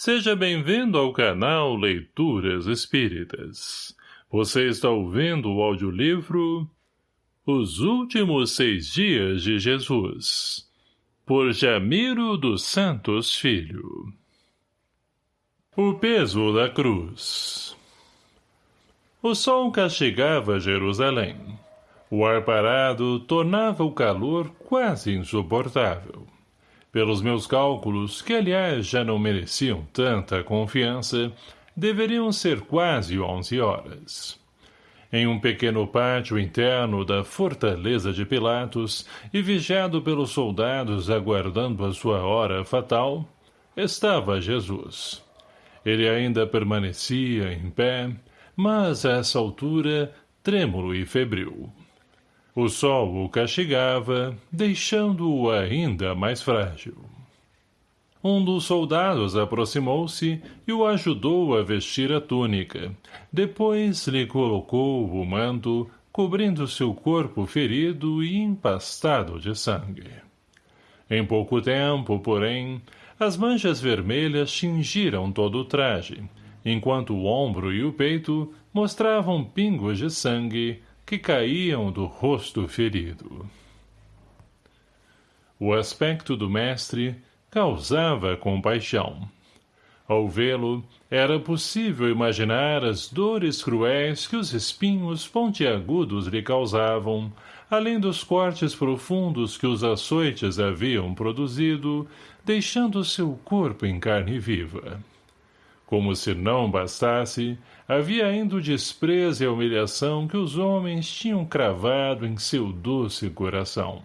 Seja bem-vindo ao canal Leituras Espíritas. Você está ouvindo o audiolivro Os Últimos Seis Dias de Jesus, por Jamiro dos Santos Filho. O peso da cruz O sol castigava Jerusalém. O ar parado tornava o calor quase insuportável. Pelos meus cálculos, que aliás já não mereciam tanta confiança, deveriam ser quase onze horas. Em um pequeno pátio interno da fortaleza de Pilatos e vigiado pelos soldados aguardando a sua hora fatal, estava Jesus. Ele ainda permanecia em pé, mas a essa altura trêmulo e febril. O sol o castigava, deixando-o ainda mais frágil. Um dos soldados aproximou-se e o ajudou a vestir a túnica. Depois lhe colocou o manto, cobrindo seu corpo ferido e empastado de sangue. Em pouco tempo, porém, as manchas vermelhas tingiram todo o traje, enquanto o ombro e o peito mostravam pingos de sangue, que caíam do rosto ferido. O aspecto do mestre causava compaixão. Ao vê-lo, era possível imaginar as dores cruéis que os espinhos pontiagudos lhe causavam, além dos cortes profundos que os açoites haviam produzido, deixando seu corpo em carne viva. Como se não bastasse, havia ainda o desprezo e a humilhação que os homens tinham cravado em seu doce coração.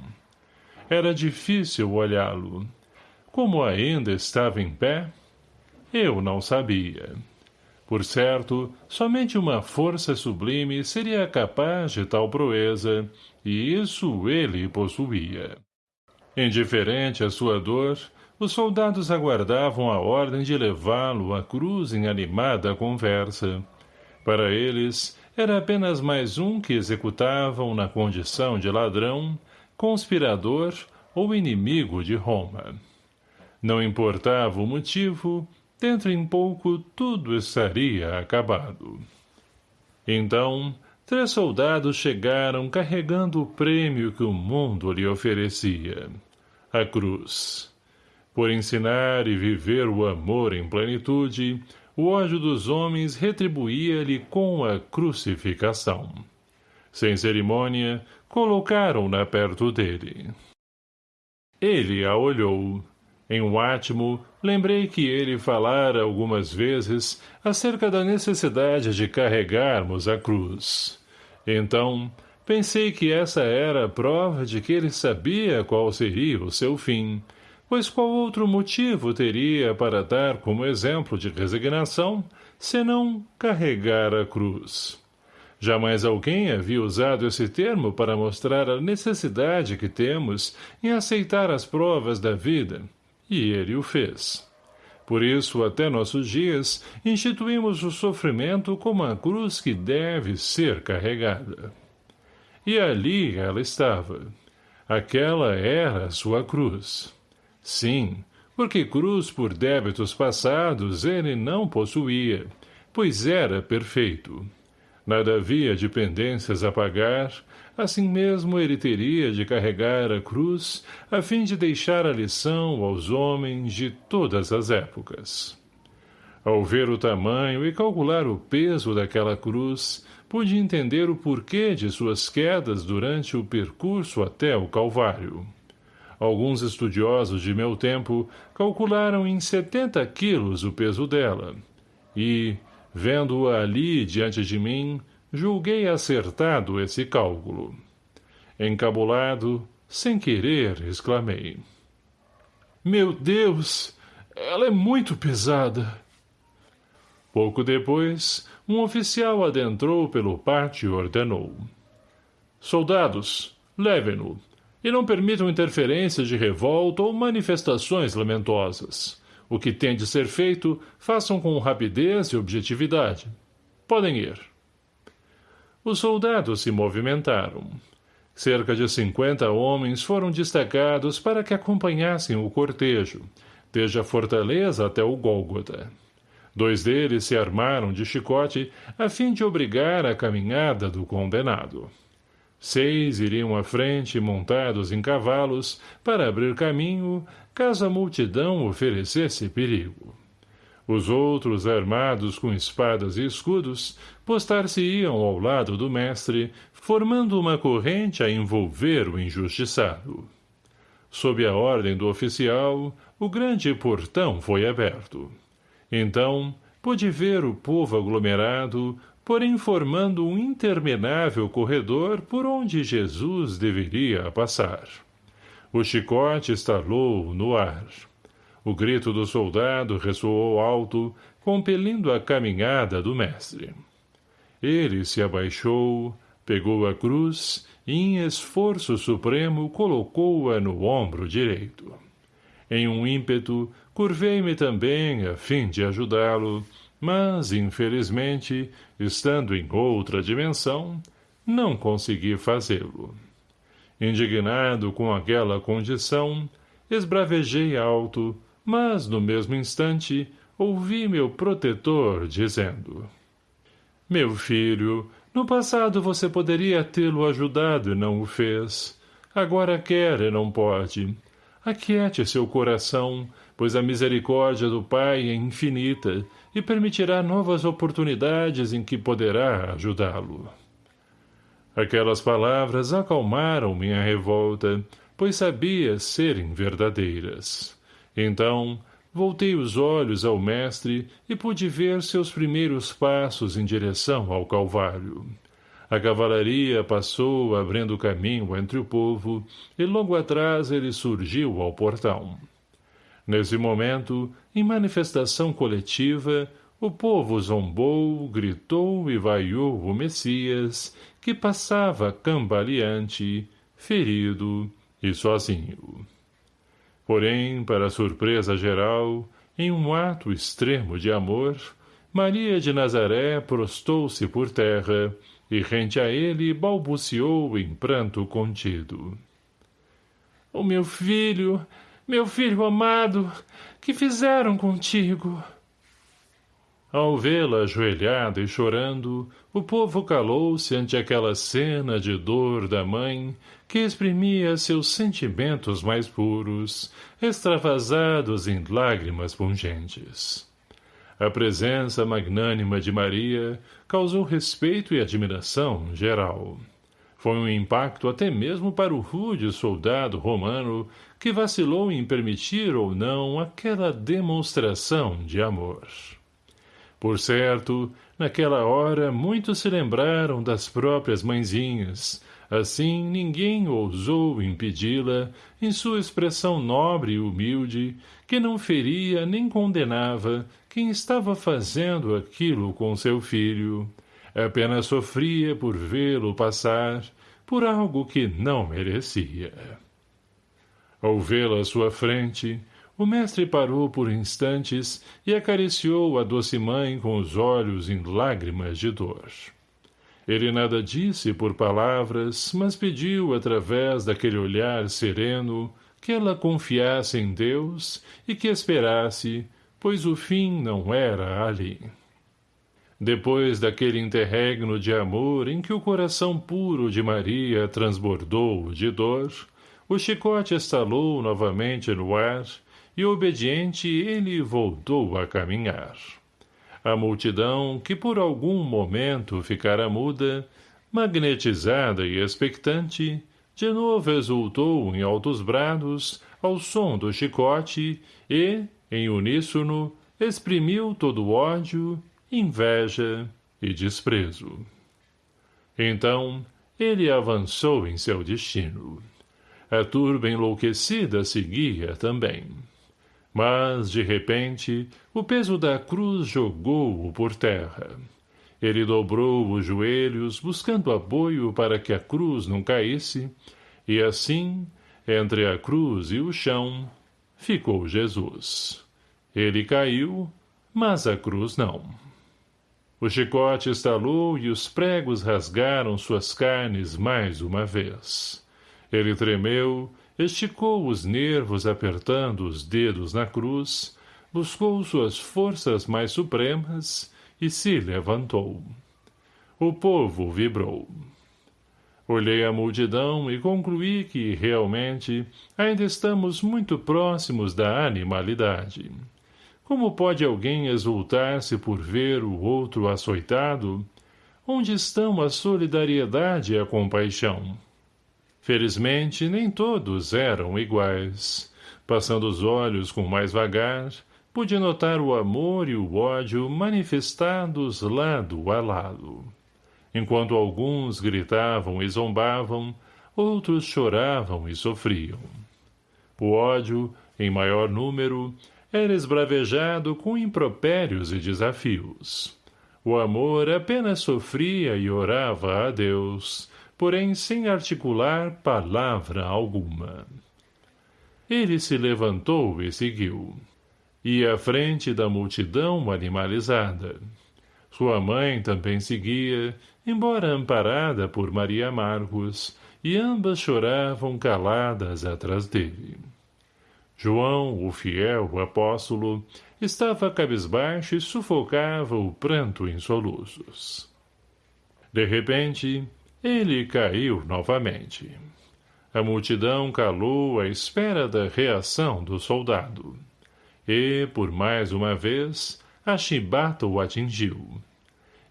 Era difícil olhá-lo. Como ainda estava em pé? Eu não sabia. Por certo, somente uma força sublime seria capaz de tal proeza, e isso ele possuía. Indiferente à sua dor, os soldados aguardavam a ordem de levá-lo à cruz em animada conversa. Para eles, era apenas mais um que executavam na condição de ladrão, conspirador ou inimigo de Roma. Não importava o motivo, dentro em pouco tudo estaria acabado. Então, três soldados chegaram carregando o prêmio que o mundo lhe oferecia, a cruz. Por ensinar e viver o amor em plenitude, o ódio dos homens retribuía-lhe com a crucificação. Sem cerimônia, colocaram-na perto dele. Ele a olhou. Em um átimo, lembrei que ele falara algumas vezes acerca da necessidade de carregarmos a cruz. Então, pensei que essa era a prova de que ele sabia qual seria o seu fim, pois qual outro motivo teria para dar como exemplo de resignação, senão carregar a cruz? Jamais alguém havia usado esse termo para mostrar a necessidade que temos em aceitar as provas da vida, e ele o fez. Por isso, até nossos dias, instituímos o sofrimento como a cruz que deve ser carregada. E ali ela estava. Aquela era a sua cruz. Sim, porque cruz por débitos passados ele não possuía, pois era perfeito. Nada havia de pendências a pagar, assim mesmo ele teria de carregar a cruz, a fim de deixar a lição aos homens de todas as épocas. Ao ver o tamanho e calcular o peso daquela cruz, pude entender o porquê de suas quedas durante o percurso até o Calvário. Alguns estudiosos de meu tempo calcularam em 70 quilos o peso dela. E, vendo-a ali diante de mim, julguei acertado esse cálculo. Encabulado, sem querer, exclamei. Meu Deus! Ela é muito pesada! Pouco depois, um oficial adentrou pelo pátio e ordenou. Soldados, levem-no e não permitam interferências de revolta ou manifestações lamentosas. O que tem de ser feito, façam com rapidez e objetividade. Podem ir. Os soldados se movimentaram. Cerca de cinquenta homens foram destacados para que acompanhassem o cortejo, desde a fortaleza até o Gólgota. Dois deles se armaram de chicote a fim de obrigar a caminhada do condenado. Seis iriam à frente montados em cavalos para abrir caminho caso a multidão oferecesse perigo. Os outros, armados com espadas e escudos, postar-se-iam ao lado do mestre, formando uma corrente a envolver o injustiçado. Sob a ordem do oficial, o grande portão foi aberto. Então, pôde ver o povo aglomerado, porém formando um interminável corredor por onde Jesus deveria passar. O chicote estalou no ar. O grito do soldado ressoou alto, compelindo a caminhada do mestre. Ele se abaixou, pegou a cruz e, em esforço supremo, colocou-a no ombro direito. Em um ímpeto, curvei-me também a fim de ajudá-lo, mas, infelizmente, estando em outra dimensão, não consegui fazê-lo. Indignado com aquela condição, esbravejei alto, mas, no mesmo instante, ouvi meu protetor dizendo Meu filho, no passado você poderia tê-lo ajudado e não o fez. Agora quer e não pode. Aquiete seu coração, pois a misericórdia do Pai é infinita e permitirá novas oportunidades em que poderá ajudá-lo. Aquelas palavras acalmaram minha revolta, pois sabia serem verdadeiras. Então, voltei os olhos ao mestre e pude ver seus primeiros passos em direção ao Calvário. A cavalaria passou abrindo caminho entre o povo, e logo atrás ele surgiu ao portão. Nesse momento, em manifestação coletiva, o povo zombou, gritou e vaiou o Messias, que passava cambaleante, ferido e sozinho. Porém, para surpresa geral, em um ato extremo de amor, Maria de Nazaré prostou-se por terra e rente a ele balbuciou em pranto contido. O meu filho, meu filho amado, que fizeram contigo? Ao vê-la ajoelhada e chorando, o povo calou-se ante aquela cena de dor da mãe que exprimia seus sentimentos mais puros, extravasados em lágrimas pungentes. A presença magnânima de Maria causou respeito e admiração geral. Foi um impacto até mesmo para o rude soldado romano que vacilou em permitir ou não aquela demonstração de amor. Por certo, naquela hora muitos se lembraram das próprias mãezinhas, Assim, ninguém ousou impedi-la, em sua expressão nobre e humilde, que não feria nem condenava quem estava fazendo aquilo com seu filho. Apenas sofria por vê-lo passar, por algo que não merecia. Ao vê-la à sua frente, o mestre parou por instantes e acariciou a doce mãe com os olhos em lágrimas de dor. Ele nada disse por palavras, mas pediu através daquele olhar sereno que ela confiasse em Deus e que esperasse, pois o fim não era ali. Depois daquele interregno de amor em que o coração puro de Maria transbordou de dor, o chicote estalou novamente no ar e, obediente, ele voltou a caminhar. A multidão, que por algum momento ficara muda, magnetizada e expectante, de novo exultou em altos brados ao som do chicote e, em uníssono, exprimiu todo ódio, inveja e desprezo. Então, ele avançou em seu destino. A turba enlouquecida seguia também. Mas, de repente, o peso da cruz jogou-o por terra. Ele dobrou os joelhos, buscando apoio para que a cruz não caísse, e assim, entre a cruz e o chão, ficou Jesus. Ele caiu, mas a cruz não. O chicote estalou e os pregos rasgaram suas carnes mais uma vez. Ele tremeu esticou os nervos apertando os dedos na cruz, buscou suas forças mais supremas e se levantou. O povo vibrou. Olhei a multidão e concluí que, realmente, ainda estamos muito próximos da animalidade. Como pode alguém exultar-se por ver o outro açoitado? Onde estão a solidariedade e a compaixão? Felizmente, nem todos eram iguais. Passando os olhos com mais vagar, pude notar o amor e o ódio manifestados lado a lado. Enquanto alguns gritavam e zombavam, outros choravam e sofriam. O ódio, em maior número, era esbravejado com impropérios e desafios. O amor apenas sofria e orava a Deus, porém sem articular palavra alguma. Ele se levantou e seguiu. Ia à frente da multidão animalizada. Sua mãe também seguia, embora amparada por Maria Marcos, e ambas choravam caladas atrás dele. João, o fiel apóstolo, estava cabisbaixo e sufocava o pranto em soluços. De repente, ele caiu novamente. A multidão calou à espera da reação do soldado. E, por mais uma vez, a chibata o atingiu.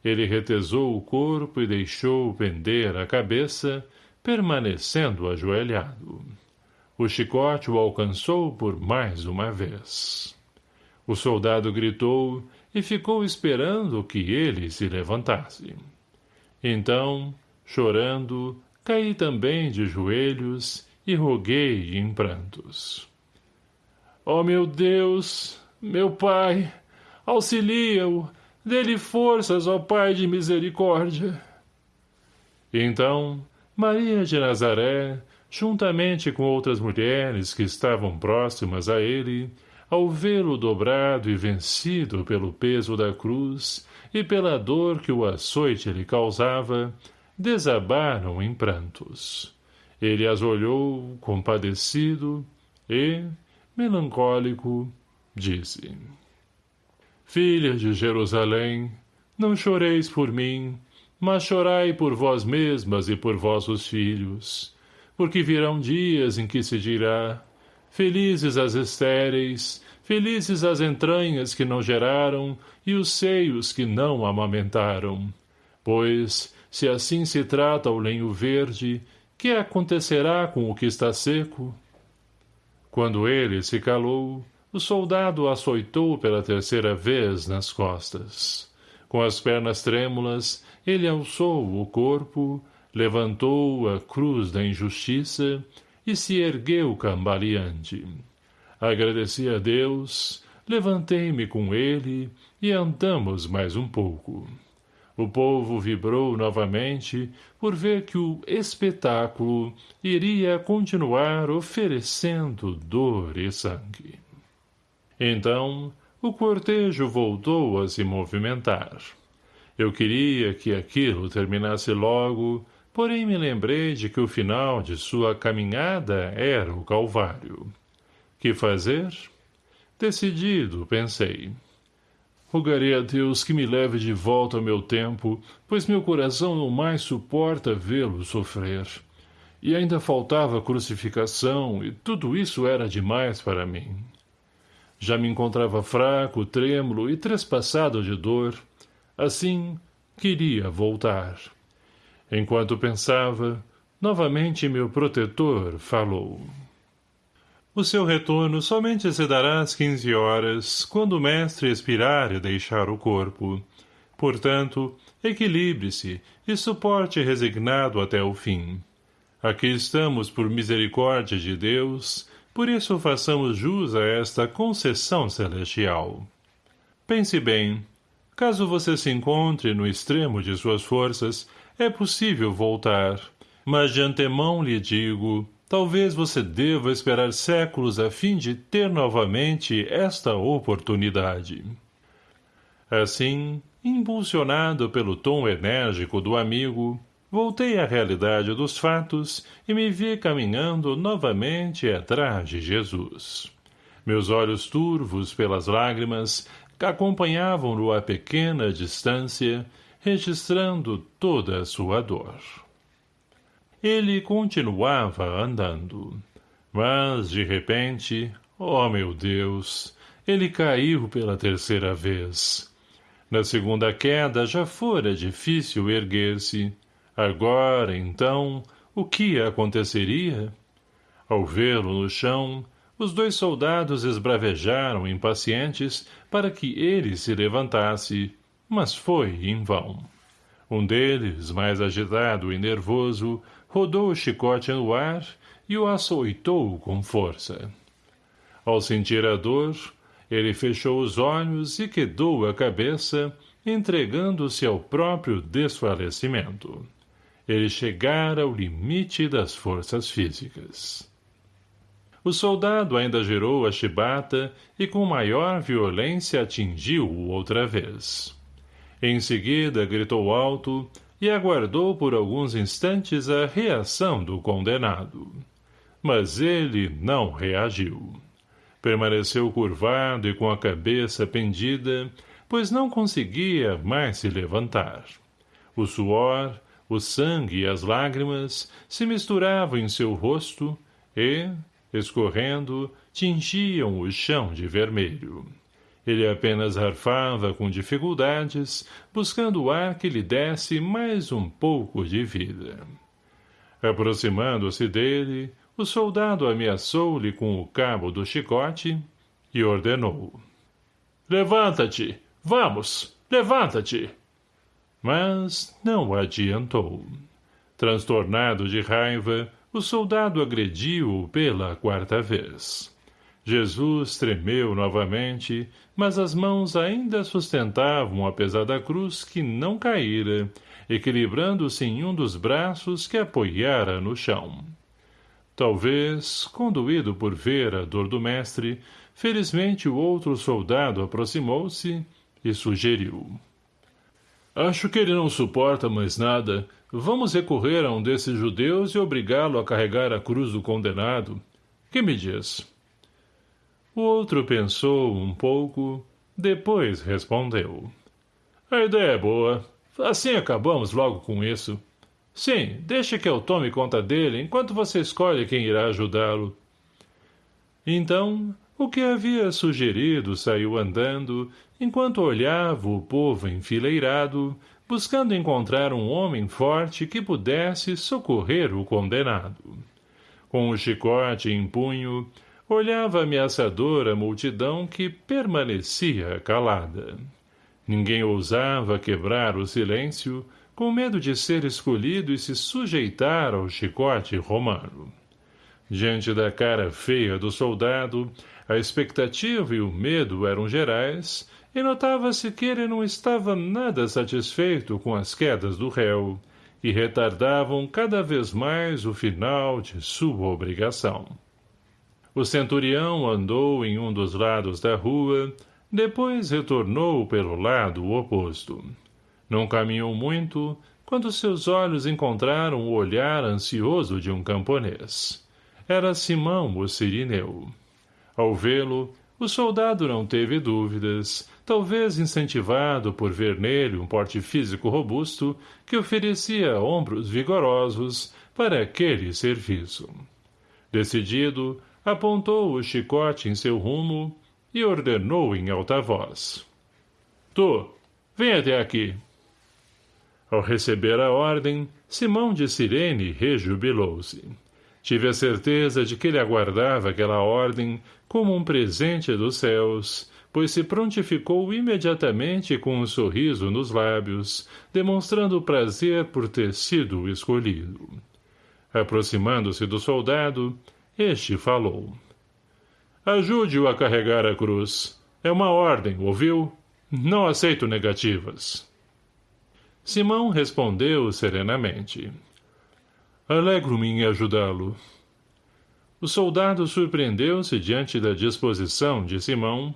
Ele retesou o corpo e deixou pender a cabeça, permanecendo ajoelhado. O chicote o alcançou por mais uma vez. O soldado gritou e ficou esperando que ele se levantasse. Então, Chorando, caí também de joelhos e roguei em prantos. Oh, meu Deus, meu Pai, auxilia-o, dê-lhe forças, ó Pai de misericórdia. Então, Maria de Nazaré, juntamente com outras mulheres que estavam próximas a ele, ao vê-lo dobrado e vencido pelo peso da cruz e pela dor que o açoite lhe causava, desabaram em prantos. Ele as olhou, compadecido, e, melancólico, disse Filha de Jerusalém, não choreis por mim, mas chorai por vós mesmas e por vossos filhos, porque virão dias em que se dirá Felizes as estéreis, felizes as entranhas que não geraram e os seios que não amamentaram, pois se assim se trata o lenho verde, que acontecerá com o que está seco? Quando ele se calou, o soldado açoitou pela terceira vez nas costas. Com as pernas trêmulas, ele alçou o corpo, levantou a cruz da injustiça e se ergueu cambaleante. Agradeci a Deus, levantei-me com ele e andamos mais um pouco. O povo vibrou novamente por ver que o espetáculo iria continuar oferecendo dor e sangue. Então, o cortejo voltou a se movimentar. Eu queria que aquilo terminasse logo, porém me lembrei de que o final de sua caminhada era o Calvário. Que fazer? Decidido, pensei. Rogarei a Deus que me leve de volta ao meu tempo, pois meu coração não mais suporta vê-lo sofrer. E ainda faltava crucificação, e tudo isso era demais para mim. Já me encontrava fraco, trêmulo e trespassado de dor. Assim, queria voltar. Enquanto pensava, novamente meu protetor falou. O seu retorno somente se dará às quinze horas, quando o mestre expirar e deixar o corpo. Portanto, equilibre-se e suporte resignado até o fim. Aqui estamos por misericórdia de Deus, por isso façamos jus a esta concessão celestial. Pense bem, caso você se encontre no extremo de suas forças, é possível voltar, mas de antemão lhe digo, talvez você deva esperar séculos a fim de ter novamente esta oportunidade. Assim, impulsionado pelo tom enérgico do amigo, voltei à realidade dos fatos e me vi caminhando novamente atrás de Jesus. Meus olhos turvos pelas lágrimas acompanhavam-no a pequena distância, registrando toda a sua dor. Ele continuava andando. Mas, de repente, oh meu Deus, ele caiu pela terceira vez. Na segunda queda já fora difícil erguer-se. Agora, então, o que aconteceria? Ao vê-lo no chão, os dois soldados esbravejaram impacientes para que ele se levantasse, mas foi em vão. Um deles, mais agitado e nervoso, rodou o chicote no ar e o açoitou com força. Ao sentir a dor, ele fechou os olhos e quedou a cabeça, entregando-se ao próprio desfalecimento. Ele chegara ao limite das forças físicas. O soldado ainda girou a chibata e com maior violência atingiu-o outra vez. Em seguida gritou alto e aguardou por alguns instantes a reação do condenado. Mas ele não reagiu. Permaneceu curvado e com a cabeça pendida, pois não conseguia mais se levantar. O suor, o sangue e as lágrimas se misturavam em seu rosto e, escorrendo, tingiam o chão de vermelho. Ele apenas arfava com dificuldades, buscando o ar que lhe desse mais um pouco de vida. Aproximando-se dele, o soldado ameaçou-lhe com o cabo do chicote e ordenou. Levanta-te! Vamos! Levanta-te! Mas não adiantou. Transtornado de raiva, o soldado agrediu-o pela quarta vez. Jesus tremeu novamente, mas as mãos ainda sustentavam a pesada cruz que não caíra, equilibrando-se em um dos braços que apoiara no chão. Talvez, conduído por ver a dor do mestre, felizmente o outro soldado aproximou-se e sugeriu. Acho que ele não suporta mais nada. Vamos recorrer a um desses judeus e obrigá-lo a carregar a cruz do condenado. Que me diz? O outro pensou um pouco, depois respondeu. A ideia é boa. Assim acabamos logo com isso. Sim, deixe que eu tome conta dele enquanto você escolhe quem irá ajudá-lo. Então, o que havia sugerido saiu andando, enquanto olhava o povo enfileirado, buscando encontrar um homem forte que pudesse socorrer o condenado. Com o chicote em punho, olhava ameaçador a multidão que permanecia calada. Ninguém ousava quebrar o silêncio, com medo de ser escolhido e se sujeitar ao chicote romano. Diante da cara feia do soldado, a expectativa e o medo eram gerais, e notava-se que ele não estava nada satisfeito com as quedas do réu, e retardavam cada vez mais o final de sua obrigação. O centurião andou em um dos lados da rua, depois retornou pelo lado oposto. Não caminhou muito, quando seus olhos encontraram o olhar ansioso de um camponês. Era Simão o sirineu. Ao vê-lo, o soldado não teve dúvidas, talvez incentivado por ver nele um porte físico robusto que oferecia ombros vigorosos para aquele serviço. Decidido, apontou o chicote em seu rumo e ordenou em alta voz. — Tu, vem até aqui. Ao receber a ordem, Simão de Cirene rejubilou-se. Tive a certeza de que ele aguardava aquela ordem como um presente dos céus, pois se prontificou imediatamente com um sorriso nos lábios, demonstrando prazer por ter sido escolhido. Aproximando-se do soldado, este falou. Ajude-o a carregar a cruz. É uma ordem, ouviu? Não aceito negativas. Simão respondeu serenamente. Alegro-me em ajudá-lo. O soldado surpreendeu-se diante da disposição de Simão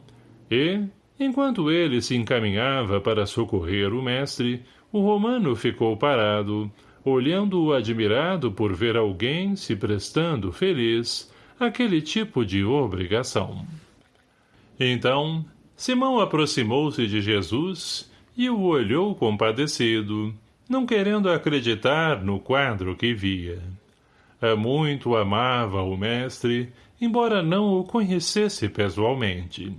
e, enquanto ele se encaminhava para socorrer o mestre, o romano ficou parado, olhando-o admirado por ver alguém se prestando feliz àquele tipo de obrigação. Então, Simão aproximou-se de Jesus e o olhou compadecido, não querendo acreditar no quadro que via. A muito amava o mestre, embora não o conhecesse pessoalmente.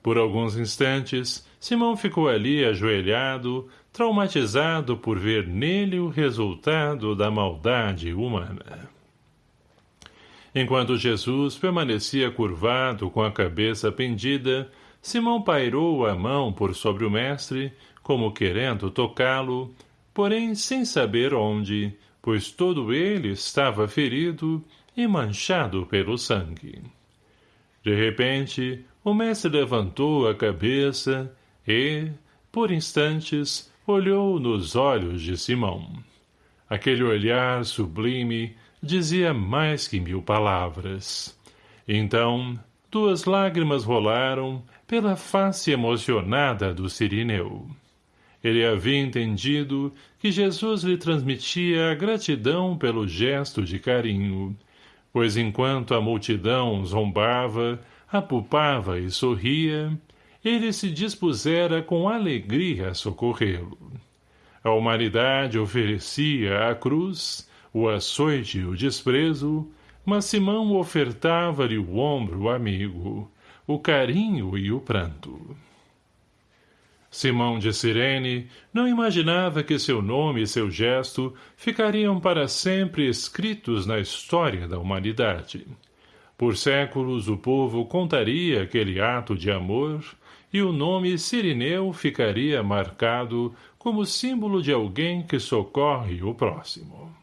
Por alguns instantes, Simão ficou ali ajoelhado, traumatizado por ver nele o resultado da maldade humana. Enquanto Jesus permanecia curvado com a cabeça pendida, Simão pairou a mão por sobre o mestre, como querendo tocá-lo, porém sem saber onde, pois todo ele estava ferido e manchado pelo sangue. De repente, o mestre levantou a cabeça e, por instantes, olhou nos olhos de Simão. Aquele olhar sublime dizia mais que mil palavras. Então, duas lágrimas rolaram pela face emocionada do Sirineu. Ele havia entendido que Jesus lhe transmitia a gratidão pelo gesto de carinho, pois enquanto a multidão zombava, apupava e sorria, ele se dispusera com alegria a socorrê-lo. A humanidade oferecia a cruz, o açoite e o desprezo, mas Simão ofertava-lhe o ombro amigo, o carinho e o pranto. Simão de Cirene não imaginava que seu nome e seu gesto ficariam para sempre escritos na história da humanidade. Por séculos o povo contaria aquele ato de amor, e o nome Sirineu ficaria marcado como símbolo de alguém que socorre o próximo.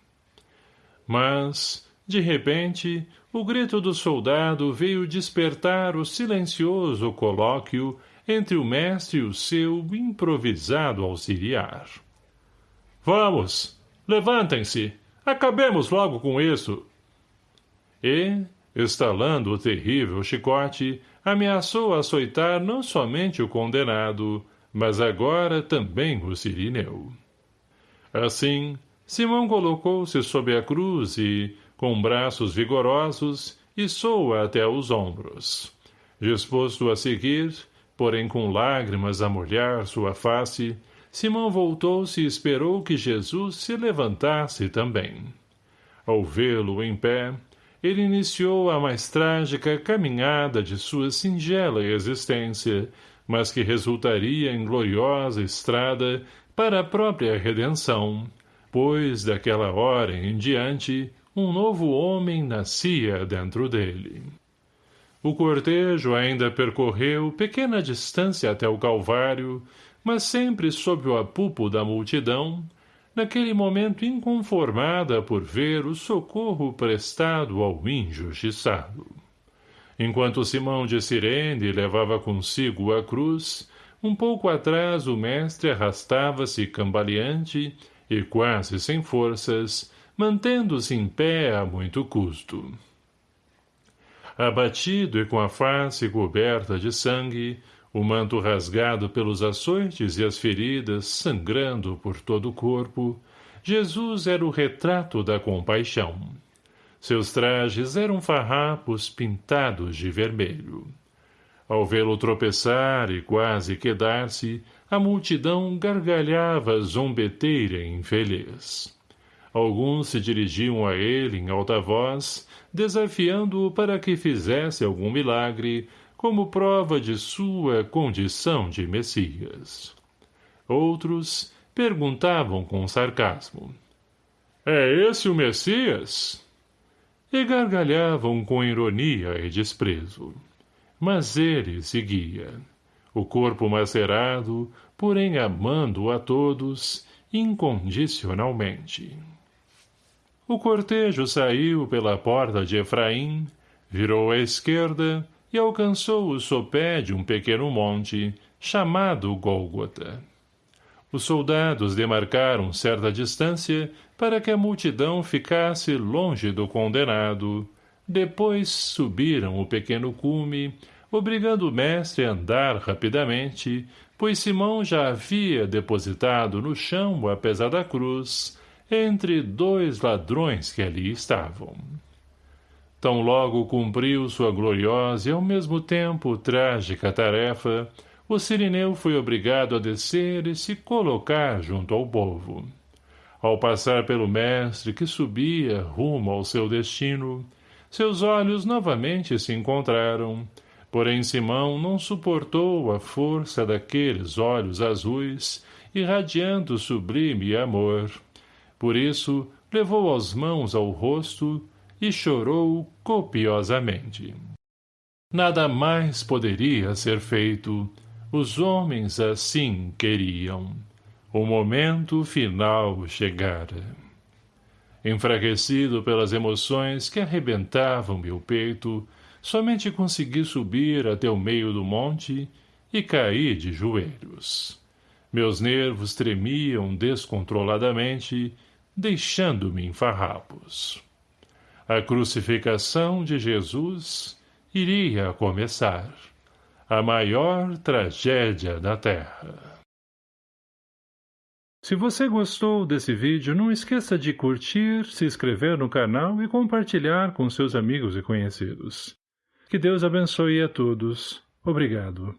Mas, de repente, o grito do soldado veio despertar o silencioso colóquio entre o mestre e o seu improvisado auxiliar. Vamos! Levantem-se! Acabemos logo com isso! E, estalando o terrível chicote, ameaçou açoitar não somente o condenado, mas agora também o sirineu. Assim, Simão colocou-se sob a cruz e, com braços vigorosos, içou-a até os ombros. Disposto a seguir, porém com lágrimas a molhar sua face, Simão voltou-se e esperou que Jesus se levantasse também. Ao vê-lo em pé, ele iniciou a mais trágica caminhada de sua singela existência, mas que resultaria em gloriosa estrada para a própria redenção, pois, daquela hora em diante, um novo homem nascia dentro dele. O cortejo ainda percorreu pequena distância até o Calvário, mas sempre sob o apupo da multidão, naquele momento inconformada por ver o socorro prestado ao injustiçado. Enquanto Simão de Cirene levava consigo a cruz, um pouco atrás o mestre arrastava-se cambaleante e quase sem forças, mantendo-se em pé a muito custo. Abatido e com a face coberta de sangue, o manto rasgado pelos açoites e as feridas sangrando por todo o corpo, Jesus era o retrato da compaixão. Seus trajes eram farrapos pintados de vermelho. Ao vê-lo tropeçar e quase quedar-se, a multidão gargalhava zombeteira e infeliz. Alguns se dirigiam a ele em alta voz, desafiando-o para que fizesse algum milagre, como prova de sua condição de Messias. Outros perguntavam com sarcasmo. É esse o Messias? E gargalhavam com ironia e desprezo. Mas ele seguia. O corpo macerado, porém amando a todos, incondicionalmente. O cortejo saiu pela porta de Efraim, virou à esquerda e alcançou o sopé de um pequeno monte, chamado Gólgota. Os soldados demarcaram certa distância para que a multidão ficasse longe do condenado. Depois subiram o pequeno cume, obrigando o mestre a andar rapidamente, pois Simão já havia depositado no chão a pesada cruz, entre dois ladrões que ali estavam. Tão logo cumpriu sua gloriosa e ao mesmo tempo trágica tarefa, o sirineu foi obrigado a descer e se colocar junto ao povo. Ao passar pelo mestre que subia rumo ao seu destino, seus olhos novamente se encontraram, porém Simão não suportou a força daqueles olhos azuis, irradiando sublime amor. Por isso, levou as mãos ao rosto e chorou copiosamente. Nada mais poderia ser feito, os homens assim queriam. O momento final chegara. Enfraquecido pelas emoções que arrebentavam meu peito, somente consegui subir até o meio do monte e caí de joelhos. Meus nervos tremiam descontroladamente, deixando-me em farrapos. A crucificação de Jesus iria começar. A maior tragédia da Terra. Se você gostou desse vídeo, não esqueça de curtir, se inscrever no canal e compartilhar com seus amigos e conhecidos. Que Deus abençoe a todos. Obrigado.